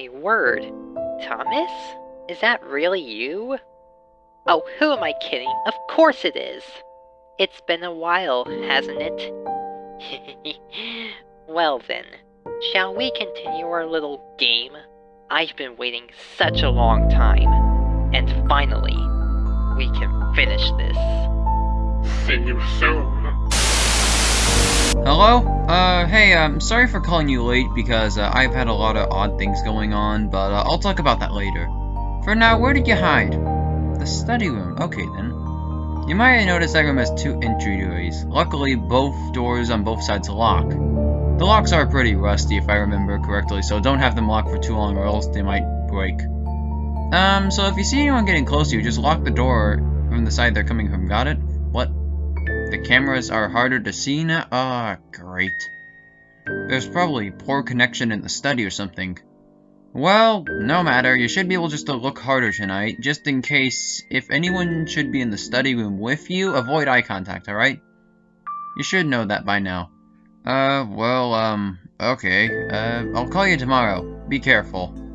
my word. Thomas? Is that really you? Oh, who am I kidding? Of course it is. It's been a while, hasn't it? well then, shall we continue our little game? I've been waiting such a long time. And finally, we can finish this. See you soon. Hello? Uh, hey, I'm sorry for calling you late because uh, I've had a lot of odd things going on, but uh, I'll talk about that later. For now, where did you hide? The study room. Okay, then. You might have noticed that room has two entry doors. Luckily, both doors on both sides lock. The locks are pretty rusty, if I remember correctly, so don't have them locked for too long or else they might break. Um, so if you see anyone getting close to you, just lock the door from the side they're coming from, got it? What? The cameras are harder to see now? Ah, oh, great. There's probably poor connection in the study or something. Well, no matter, you should be able just to look harder tonight, just in case if anyone should be in the study room with you, avoid eye contact, alright? You should know that by now. Uh, well, um, okay. Uh, I'll call you tomorrow. Be careful.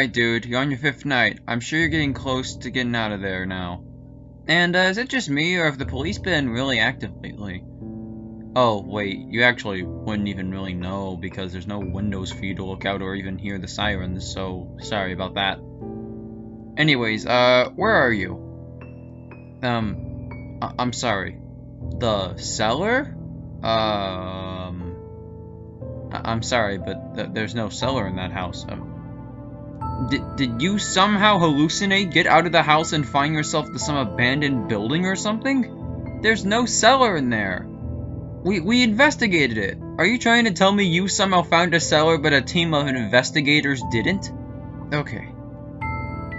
Alright, dude, you're on your fifth night. I'm sure you're getting close to getting out of there now. And, uh, is it just me, or have the police been really active lately? Oh, wait, you actually wouldn't even really know, because there's no windows for you to look out or even hear the sirens, so sorry about that. Anyways, uh, where are you? Um, I I'm sorry. The cellar? Um, I am sorry, but th there's no cellar in that house. Um, did, did you somehow hallucinate, get out of the house, and find yourself to some abandoned building or something? There's no cellar in there. We, we investigated it. Are you trying to tell me you somehow found a cellar but a team of investigators didn't? Okay.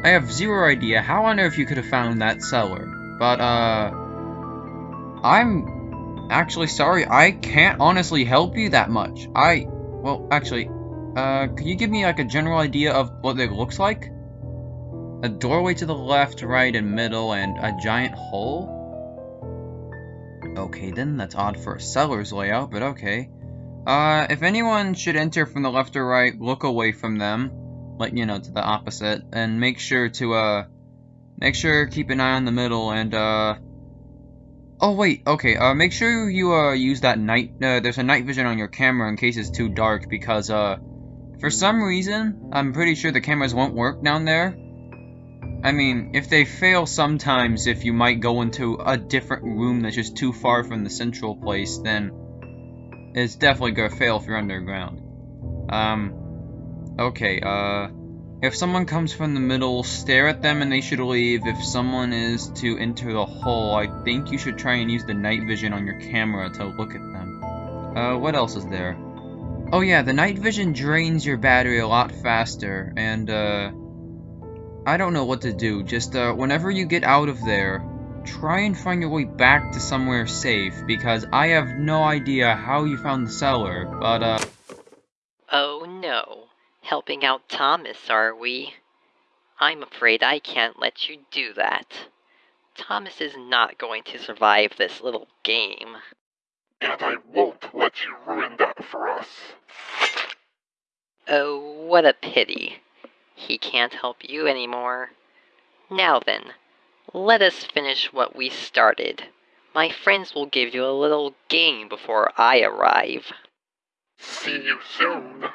I have zero idea how on earth you could have found that cellar. But, uh... I'm actually sorry. I can't honestly help you that much. I... Well, actually, uh, could you give me, like, a general idea of what it looks like? A doorway to the left, right, and middle, and a giant hole? Okay, then, that's odd for a cellar's layout, but okay. Uh, if anyone should enter from the left or right, look away from them. Like, you know, to the opposite. And make sure to, uh, make sure keep an eye on the middle and, uh... Oh, wait, okay, uh, make sure you, uh, use that night, uh, there's a night vision on your camera in case it's too dark, because, uh, for some reason, I'm pretty sure the cameras won't work down there. I mean, if they fail sometimes, if you might go into a different room that's just too far from the central place, then it's definitely gonna fail if you're underground. Um, okay, uh, if someone comes from the middle, stare at them and they should leave. If someone is to enter the hole, I think you should try and use the night vision on your camera to look at them. Uh, what else is there? Oh yeah, the night vision drains your battery a lot faster, and, uh, I don't know what to do. Just, uh, whenever you get out of there, try and find your way back to somewhere safe, because I have no idea how you found the cellar, but, uh... Oh no. Helping out Thomas, are we? I'm afraid I can't let you do that. Thomas is not going to survive this little game. And I won't let you ruin that for us. Oh, what a pity. He can't help you anymore. Now then, let us finish what we started. My friends will give you a little game before I arrive. See you soon.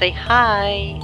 Say hi.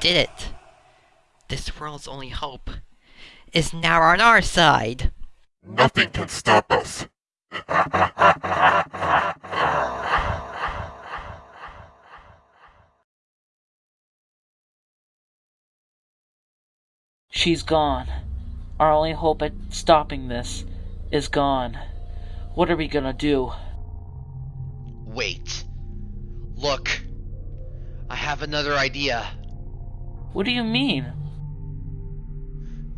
Did it. This world's only hope is now on our side. Nothing can stop us. She's gone. Our only hope at stopping this is gone. What are we gonna do? Wait. Look. I have another idea. What do you mean?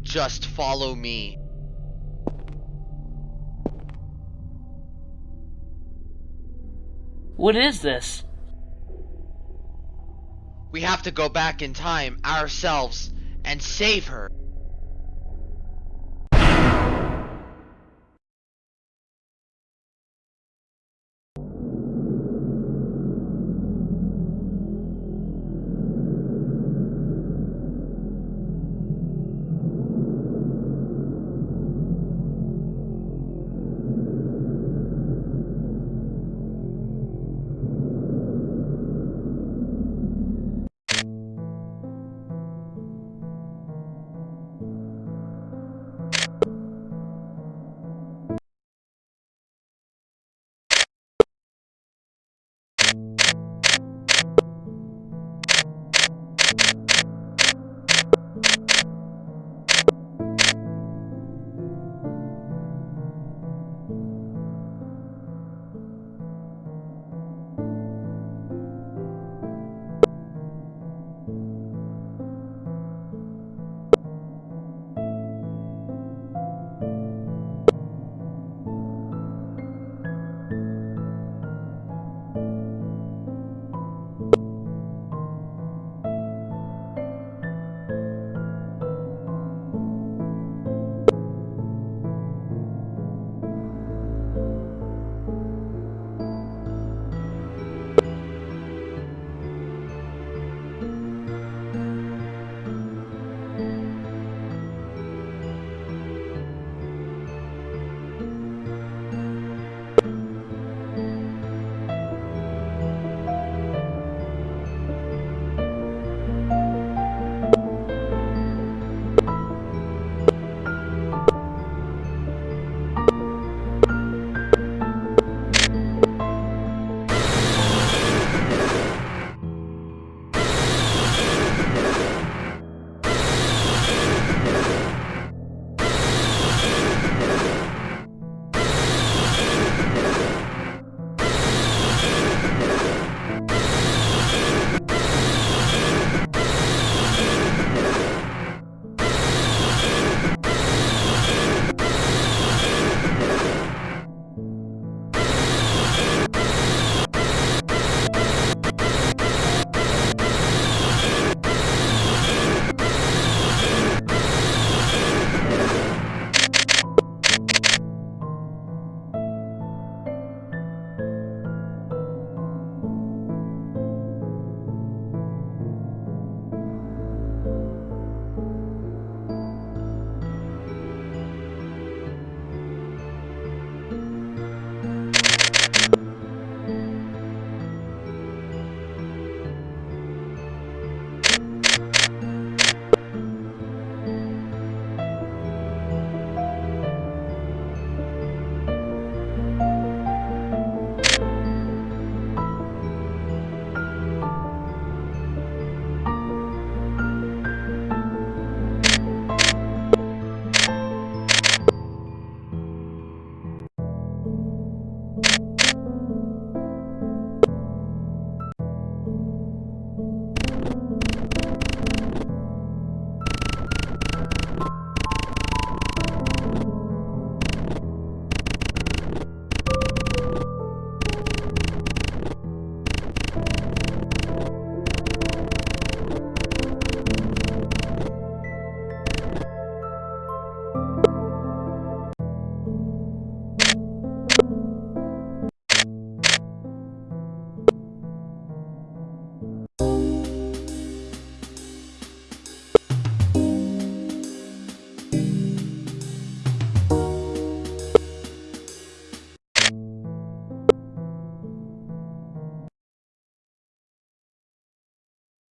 Just follow me. What is this? We have to go back in time ourselves and save her.